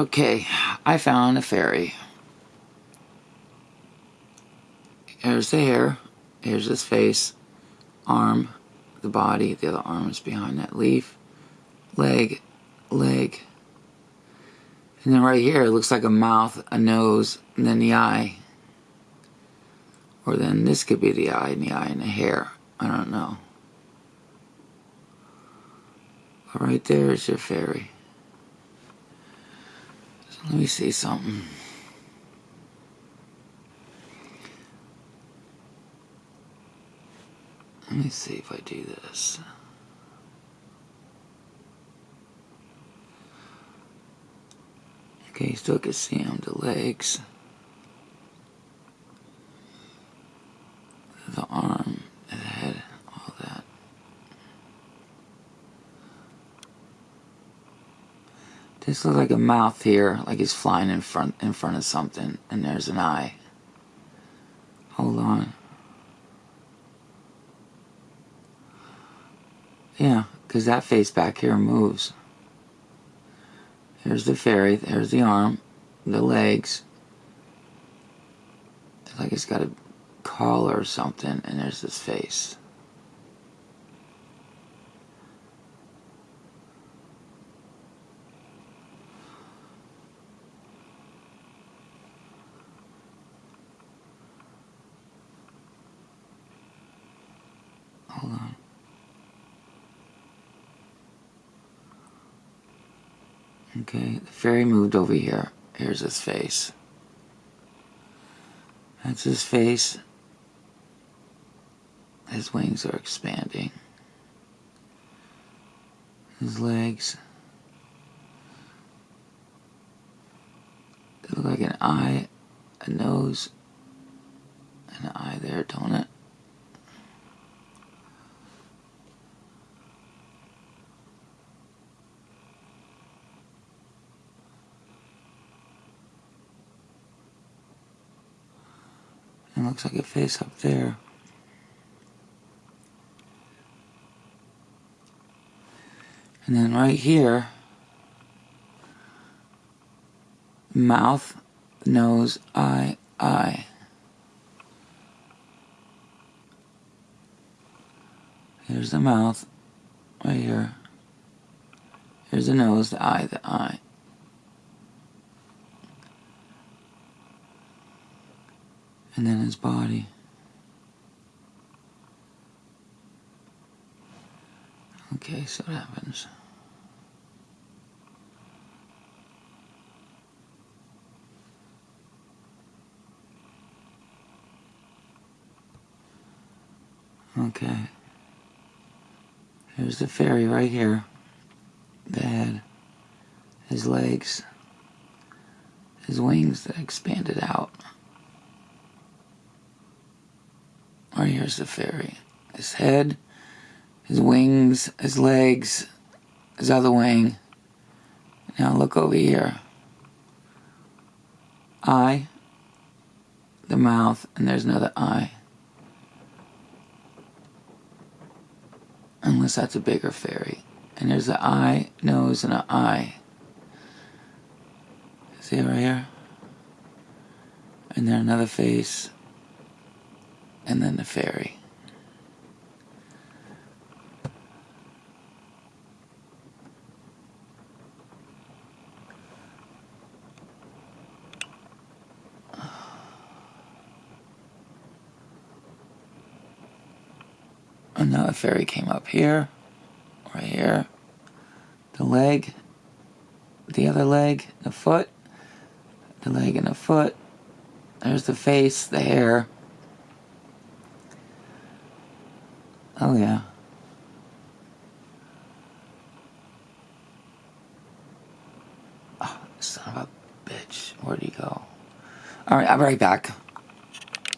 Okay, I found a fairy. Here's the hair. Here's his face. Arm. The body. The other arm is behind that leaf. Leg. Leg. And then right here, it looks like a mouth, a nose, and then the eye. Or then this could be the eye and the eye and the hair. I don't know. Right there is your fairy. Let me see something. Let me see if I do this. Okay, still can see him, the legs. The arm, the head, all that. This looks like a mouth here, like he's flying in front in front of something, and there's an eye. Hold on. Yeah, because that face back here moves. Here's the fairy, there's the arm, the legs. It's like it's got a collar or something, and there's this face. Hold on. Okay, the fairy moved over here. Here's his face. That's his face. His wings are expanding. His legs. They look like an eye, a nose, and an eye there, don't it? It looks like a face up there. And then right here, mouth, nose, eye, eye. Here's the mouth, right here. Here's the nose, the eye, the eye. And then his body. Okay, so what happens? Okay. Here's the fairy right here. The head. His legs. His wings that expanded out. Or here's the fairy. His head, his wings, his legs, his other wing. Now look over here. Eye, the mouth, and there's another eye. Unless that's a bigger fairy. And there's an eye, nose, and an eye. See right here? And then another face, and then the fairy. Another fairy came up here, right here, the leg, the other leg, the foot, the leg and the foot. There's the face, the hair. Oh, yeah. Oh, son of a bitch. Where'd he go? Alright, I'll be right back.